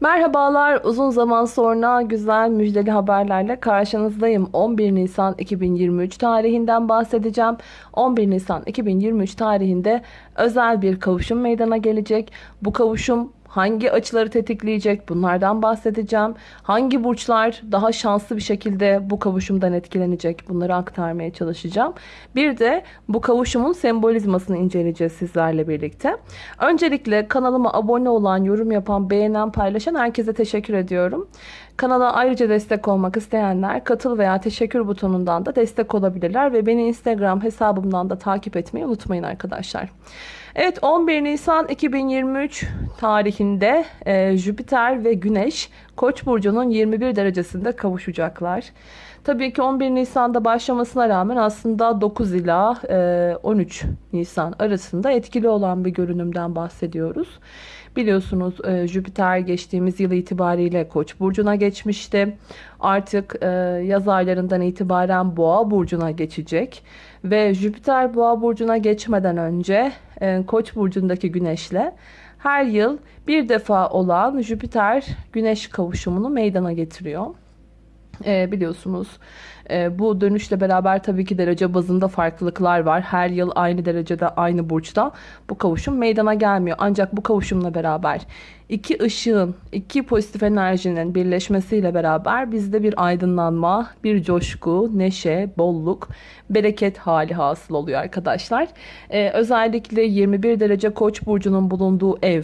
Merhabalar, uzun zaman sonra güzel müjdeli haberlerle karşınızdayım. 11 Nisan 2023 tarihinden bahsedeceğim. 11 Nisan 2023 tarihinde özel bir kavuşum meydana gelecek. Bu kavuşum hangi açıları tetikleyecek bunlardan bahsedeceğim. Hangi burçlar daha şanslı bir şekilde bu kavuşumdan etkilenecek bunları aktarmaya çalışacağım. Bir de bu kavuşumun sembolizmasını inceleyeceğiz sizlerle birlikte. Öncelikle kanalıma abone olan, yorum yapan, beğenen, paylaşan herkese teşekkür ediyorum. Kanala ayrıca destek olmak isteyenler katıl veya teşekkür butonundan da destek olabilirler ve beni Instagram hesabımdan da takip etmeyi unutmayın arkadaşlar. Evet 11 Nisan 2023 tarihinde e, Jüpiter ve Güneş Koç burcunun 21 derecesinde kavuşacaklar. Tabii ki 11 Nisan'da başlamasına rağmen aslında 9 ila e, 13 Nisan arasında etkili olan bir görünümden bahsediyoruz. Biliyorsunuz e, Jüpiter geçtiğimiz yıl itibariyle Koç burcuna geçmişti. Artık e, yaz aylarından itibaren Boğa burcuna geçecek ve Jüpiter Boğa burcuna geçmeden önce e, Koç burcundaki Güneşle her yıl bir defa olan Jüpiter Güneş kavuşumunu meydana getiriyor. E, biliyorsunuz e, bu dönüşle beraber tabii ki derece bazında farklılıklar var. Her yıl aynı derecede aynı burçta bu kavuşum meydana gelmiyor. Ancak bu kavuşumla beraber iki ışığın, iki pozitif enerjinin birleşmesiyle beraber bizde bir aydınlanma, bir coşku, neşe, bolluk, bereket hali hasıl oluyor arkadaşlar. E, özellikle 21 derece koç burcunun bulunduğu ev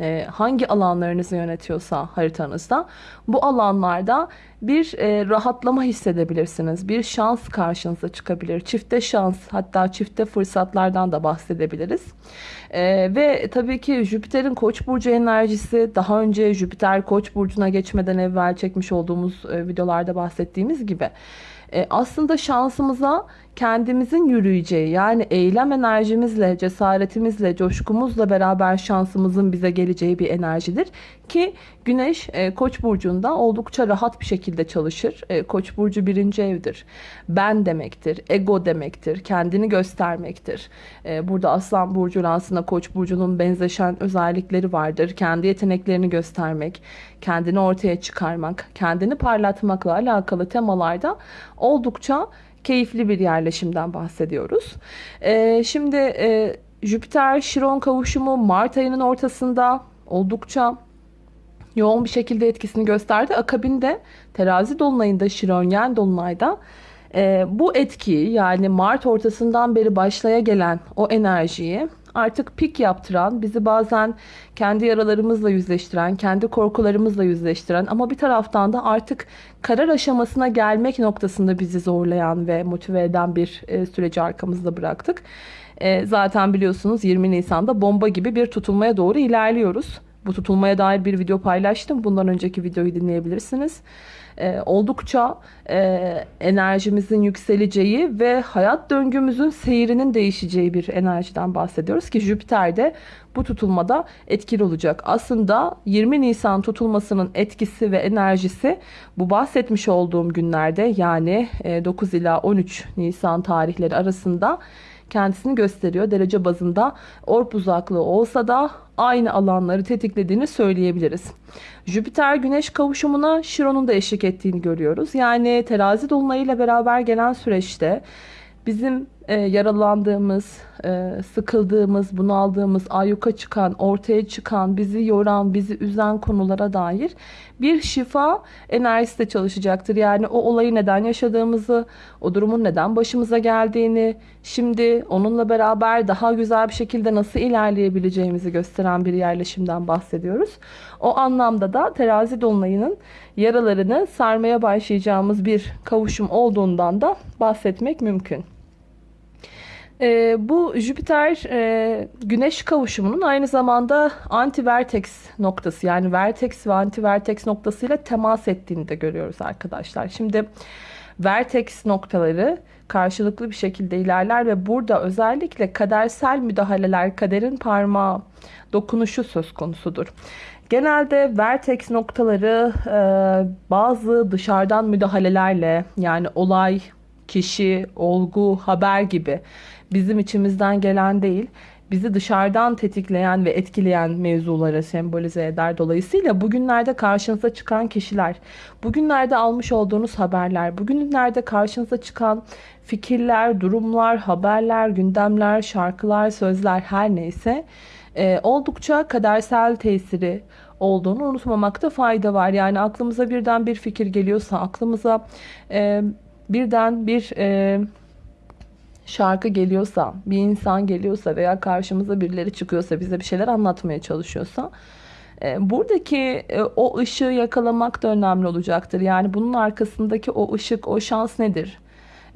e, hangi alanlarınızı yönetiyorsa haritanızda bu alanlarda bir e, rahatlama hissedebilirsiniz. Bir şans karşınıza çıkabilir. Çifte şans hatta çifte fırsatlardan da bahsedebiliriz. E, ve tabii ki Jüpiter'in Koç burcu enerjisi daha önce Jüpiter Koç burcuna geçmeden evvel çekmiş olduğumuz e, videolarda bahsettiğimiz gibi e, aslında şansımıza kendimizin yürüyeceği yani eylem enerjimizle, cesaretimizle, coşkumuzla beraber şansımızın bize geleceği bir enerjidir. Ki Güneş e, Koç burcunda oldukça rahat bir şekilde çalışır. E, Koç burcu birinci evdir. Ben demektir, ego demektir, kendini göstermektir. E, burada Aslan burcu aslında Koç burcunun benzeşen özellikleri vardır. Kendi yeteneklerini göstermek, kendini ortaya çıkarmak, kendini parlatmakla alakalı temalarda oldukça keyifli bir yerleşimden bahsediyoruz. Ee, şimdi e, Jüpiter Şiron kavuşumu Mart ayının ortasında oldukça yoğun bir şekilde etkisini gösterdi. Akabinde terazi dolunayında Şiron yen dolunayda e, bu etkiyi yani Mart ortasından beri başlaya gelen o enerjiyi artık pik yaptıran, bizi bazen kendi yaralarımızla yüzleştiren, kendi korkularımızla yüzleştiren ama bir taraftan da artık karar aşamasına gelmek noktasında bizi zorlayan ve motive eden bir e, süreci arkamızda bıraktık. E, zaten biliyorsunuz 20 Nisan'da bomba gibi bir tutulmaya doğru ilerliyoruz. Bu tutulmaya dair bir video paylaştım. Bundan önceki videoyu dinleyebilirsiniz e, oldukça e, enerjimizin yükseleceği ve hayat döngümüzün seyrinin değişeceği bir enerjiden bahsediyoruz ki Jüpiter de bu tutulmada etkili olacak. Aslında 20 Nisan tutulmasının etkisi ve enerjisi bu bahsetmiş olduğum günlerde yani 9 e, ila 13 Nisan tarihleri arasında kendisini gösteriyor. Derece bazında orp uzaklığı olsa da aynı alanları tetiklediğini söyleyebiliriz. Jüpiter Güneş kavuşumuna Şiron'un da eşlik ettiğini görüyoruz. Yani terazi dolunayıyla beraber gelen süreçte bizim e, yaralandığımız, e, sıkıldığımız, bunaldığımız, ayyuka çıkan, ortaya çıkan, bizi yoran, bizi üzen konulara dair bir şifa enerjisi de çalışacaktır. Yani o olayı neden yaşadığımızı, o durumun neden başımıza geldiğini, şimdi onunla beraber daha güzel bir şekilde nasıl ilerleyebileceğimizi gösteren bir yerleşimden bahsediyoruz. O anlamda da terazi dolunayının yaralarını sarmaya başlayacağımız bir kavuşum olduğundan da bahsetmek mümkün. E, bu Jüpiter e, Güneş kavuşumunun aynı zamanda anti-vertex noktası yani vertex ve anti-vertex noktasıyla temas ettiğini de görüyoruz arkadaşlar. Şimdi vertex noktaları karşılıklı bir şekilde ilerler ve burada özellikle kadersel müdahaleler, kaderin parmağı, dokunuşu söz konusudur. Genelde vertex noktaları e, bazı dışarıdan müdahalelerle yani olay, kişi, olgu, haber gibi bizim içimizden gelen değil, bizi dışarıdan tetikleyen ve etkileyen mevzuları sembolize eder. Dolayısıyla bugünlerde karşınıza çıkan kişiler, bugünlerde almış olduğunuz haberler, bugünlerde karşınıza çıkan fikirler, durumlar, haberler, gündemler, şarkılar, sözler her neyse e, oldukça kadersel tesiri olduğunu unutmamakta fayda var. Yani aklımıza birden bir fikir geliyorsa, aklımıza e, birden bir e, şarkı geliyorsa, bir insan geliyorsa veya karşımıza birileri çıkıyorsa, bize bir şeyler anlatmaya çalışıyorsa e, buradaki e, o ışığı yakalamak da önemli olacaktır. Yani bunun arkasındaki o ışık, o şans nedir?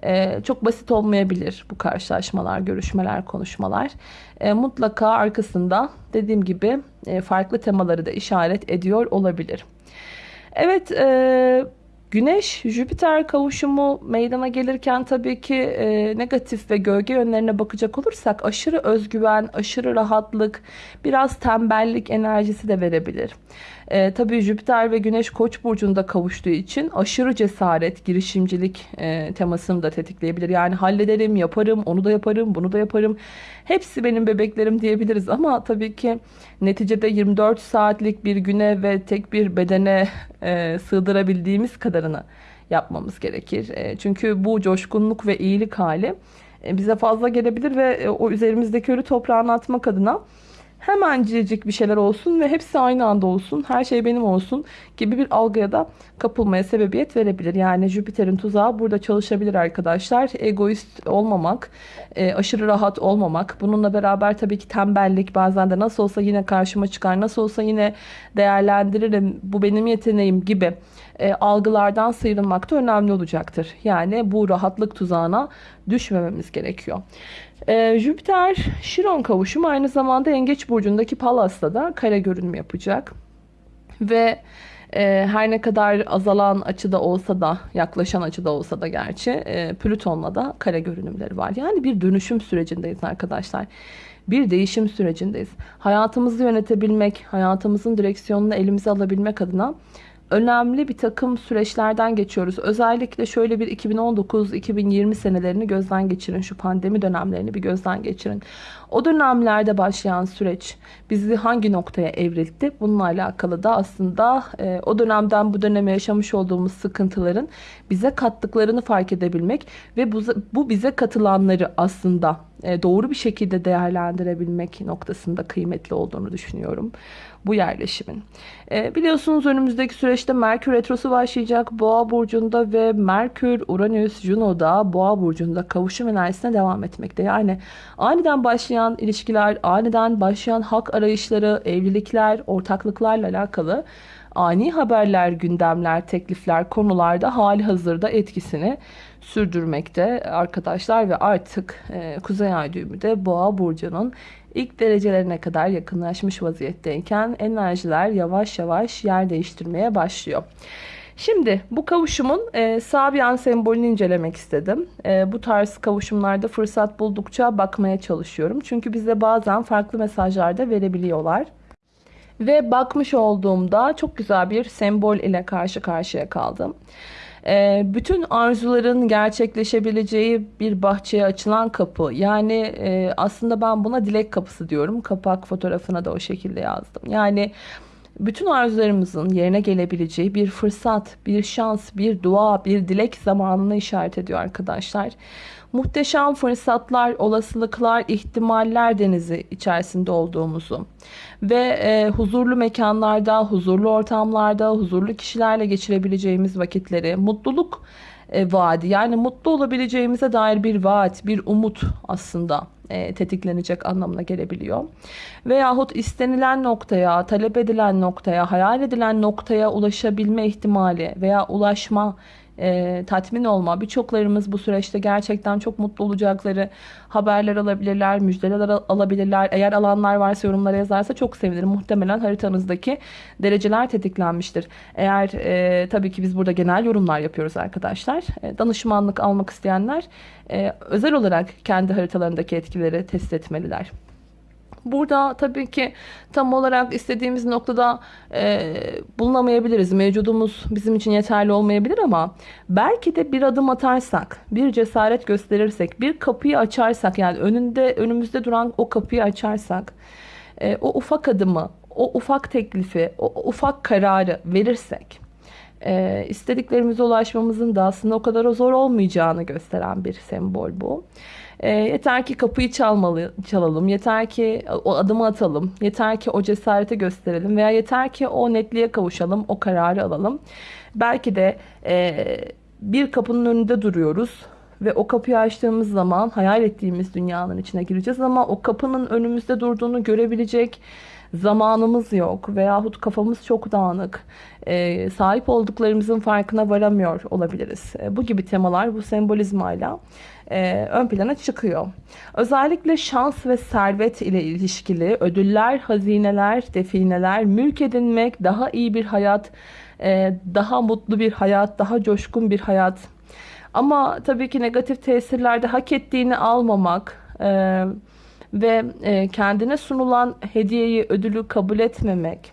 E, çok basit olmayabilir bu karşılaşmalar, görüşmeler, konuşmalar. Mutlaka arkasında dediğim gibi farklı temaları da işaret ediyor olabilir. Evet, Güneş Jüpiter kavuşumu meydana gelirken tabii ki e, negatif ve gölge yönlerine bakacak olursak aşırı özgüven, aşırı rahatlık, biraz tembellik enerjisi de verebilir. E, tabii Jüpiter ve Güneş Koç burcunda kavuştuğu için aşırı cesaret, girişimcilik e, temasını da tetikleyebilir. Yani hallederim, yaparım, onu da yaparım, bunu da yaparım. Hepsi benim bebeklerim diyebiliriz ama tabii ki neticede 24 saatlik bir güne ve tek bir bedene e, sığdırabildiğimiz kadarını yapmamız gerekir. E, çünkü bu coşkunluk ve iyilik hali e, bize fazla gelebilir ve e, o üzerimizdeki ölü toprağını atmak adına hemencik bir şeyler olsun ve hepsi aynı anda olsun, her şey benim olsun gibi bir algıya da kapılmaya sebebiyet verebilir. Yani Jüpiter'in tuzağı burada çalışabilir arkadaşlar. Egoist olmamak, e, aşırı rahat olmamak, bununla beraber tabii ki tembellik bazen de nasıl olsa yine karşıma çıkar, nasıl olsa yine değerlendiririm, bu benim yeteneğim gibi e, algılardan sıyrılmak da önemli olacaktır. Yani bu rahatlık tuzağına düşmememiz gerekiyor. E, Jüpiter Şiron kavuşumu aynı zamanda Yengeç Burcu'ndaki Palas'ta da kare görünüm yapacak. Ve e, her ne kadar azalan açıda olsa da yaklaşan açıda olsa da gerçi e, Plüton'la da kare görünümleri var. Yani bir dönüşüm sürecindeyiz arkadaşlar. Bir değişim sürecindeyiz. Hayatımızı yönetebilmek, hayatımızın direksiyonunu elimize alabilmek adına önemli bir takım süreçlerden geçiyoruz. Özellikle şöyle bir 2019-2020 senelerini gözden geçirin. Şu pandemi dönemlerini bir gözden geçirin. O dönemlerde başlayan süreç bizi hangi noktaya evrildi? Bununla alakalı da aslında e, o dönemden bu döneme yaşamış olduğumuz sıkıntıların bize kattıklarını fark edebilmek ve bu, bu bize katılanları aslında doğru bir şekilde değerlendirebilmek noktasında kıymetli olduğunu düşünüyorum bu yerleşimin. E, biliyorsunuz önümüzdeki süreçte Merkür Retrosu başlayacak Boğa Burcu'nda ve Merkür, Uranüs, Juno'da Boğa Burcu'nda kavuşum enerjisine devam etmekte. Yani aniden başlayan ilişkiler, aniden başlayan hak arayışları, evlilikler, ortaklıklarla alakalı ani haberler, gündemler, teklifler, konularda hali hazırda etkisini sürdürmekte arkadaşlar ve artık e, Kuzey Ay düğümü de Boğa Burcu'nun ilk derecelerine kadar yakınlaşmış vaziyetteyken enerjiler yavaş yavaş yer değiştirmeye başlıyor. Şimdi bu kavuşumun e, Sabian sembolünü incelemek istedim. E, bu tarz kavuşumlarda fırsat buldukça bakmaya çalışıyorum. Çünkü bize bazen farklı mesajlar da verebiliyorlar. Ve bakmış olduğumda çok güzel bir sembol ile karşı karşıya kaldım. Ee, bütün arzuların gerçekleşebileceği bir bahçeye açılan kapı. Yani e, aslında ben buna dilek kapısı diyorum. Kapak fotoğrafına da o şekilde yazdım. Yani bütün arzularımızın yerine gelebileceği bir fırsat, bir şans, bir dua, bir dilek zamanını işaret ediyor arkadaşlar. Muhteşem fırsatlar, olasılıklar, ihtimaller denizi içerisinde olduğumuzu ve e, huzurlu mekanlarda, huzurlu ortamlarda, huzurlu kişilerle geçirebileceğimiz vakitleri, mutluluk e, vaadi yani mutlu olabileceğimize dair bir vaat, bir umut aslında e, tetiklenecek anlamına gelebiliyor. Veyahut istenilen noktaya, talep edilen noktaya, hayal edilen noktaya ulaşabilme ihtimali veya ulaşma e, tatmin olma. Birçoklarımız bu süreçte gerçekten çok mutlu olacakları haberler alabilirler, müjdeler alabilirler. Eğer alanlar varsa yorumlara yazarsa çok sevinirim. Muhtemelen haritanızdaki dereceler tetiklenmiştir. Eğer e, tabii ki biz burada genel yorumlar yapıyoruz arkadaşlar. E, danışmanlık almak isteyenler e, özel olarak kendi haritalarındaki etkileri test etmeliler. Burada tabii ki tam olarak istediğimiz noktada e, bulunamayabiliriz. Mevcudumuz bizim için yeterli olmayabilir ama belki de bir adım atarsak, bir cesaret gösterirsek, bir kapıyı açarsak yani önünde önümüzde duran o kapıyı açarsak, e, o ufak adımı, o ufak teklifi, o ufak kararı verirsek, e, istediklerimize ulaşmamızın da aslında o kadar zor olmayacağını gösteren bir sembol bu. E, yeter ki kapıyı çalmalı, çalalım, yeter ki o adımı atalım, yeter ki o cesareti gösterelim veya yeter ki o netliğe kavuşalım, o kararı alalım. Belki de e, bir kapının önünde duruyoruz ve o kapıyı açtığımız zaman hayal ettiğimiz dünyanın içine gireceğiz ama o kapının önümüzde durduğunu görebilecek zamanımız yok veyahut kafamız çok dağınık, e, sahip olduklarımızın farkına varamıyor olabiliriz. E, bu gibi temalar bu sembolizmayla e, ön plana çıkıyor. Özellikle şans ve servet ile ilişkili ödüller, hazineler, defineler, mülk edinmek, daha iyi bir hayat, e, daha mutlu bir hayat, daha coşkun bir hayat. Ama tabii ki negatif tesirlerde hak ettiğini almamak, e, ve e, kendine sunulan hediyeyi, ödülü kabul etmemek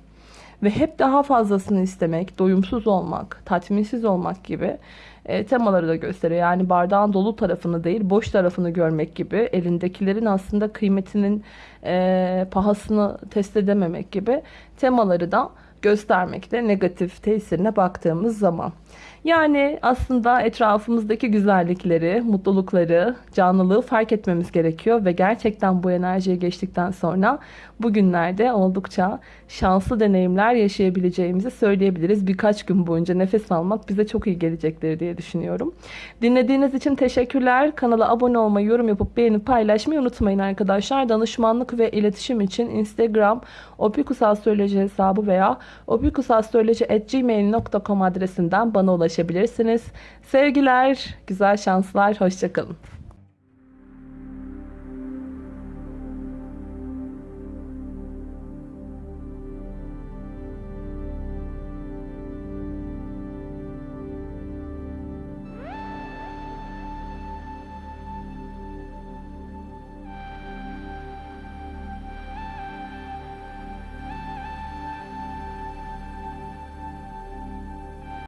ve hep daha fazlasını istemek, doyumsuz olmak, tatminsiz olmak gibi e, temaları da gösteriyor. Yani bardağın dolu tarafını değil, boş tarafını görmek gibi, elindekilerin aslında kıymetinin e, pahasını test edememek gibi temaları da göstermekte negatif tesirine baktığımız zaman. Yani aslında etrafımızdaki güzellikleri, mutlulukları, canlılığı fark etmemiz gerekiyor ve gerçekten bu enerjiye geçtikten sonra bugünlerde oldukça şanslı deneyimler yaşayabileceğimizi söyleyebiliriz. Birkaç gün boyunca nefes almak bize çok iyi gelecektir diye düşünüyorum. Dinlediğiniz için teşekkürler. Kanala abone olmayı, yorum yapıp beğenip paylaşmayı unutmayın arkadaşlar. Danışmanlık ve iletişim için Instagram opikusastroloji hesabı veya opikusastroloji.gmail.com adresinden bana ulaşabilirsiniz. Sevgiler, güzel şanslar, hoşçakalın.